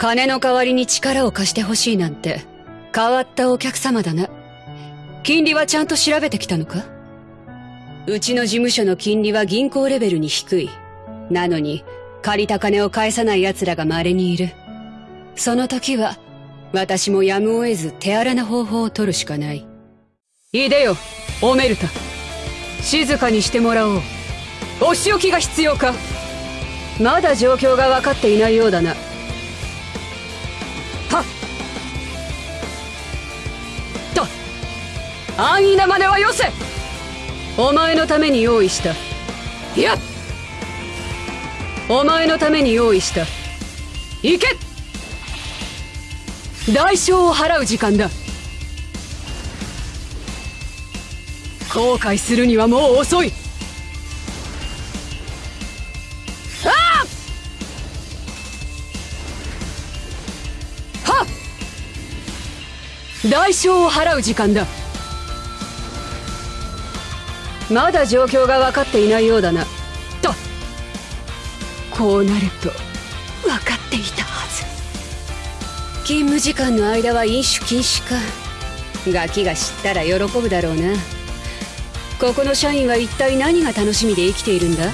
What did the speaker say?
金の代わりに力を貸してほしいなんて変わったお客様だな。金利はちゃんと調べてきたのか？うちの事務所の金利は銀行レベルに低い。なのに借りた金を返さない奴らが稀にいる。その時は私もやむを得ず手荒な方法を取るしかない。いでよオメルタ。静かにしてもらおう。お仕置きが必要か？まだ状況が分かっていないようだな。安易な真似はよせ。お前のために用意した。いやお前のために用意した。行け。代償を払う時間だ。後悔するにはもう遅い。代償を払う時間だ。まだ状況が分かっていないようだな。とこうなると分かっていたはず。勤務時間の間は飲酒禁止か。ガキが知ったら喜ぶだろうな。ここの社員は一体何が楽しみで生きているんだ？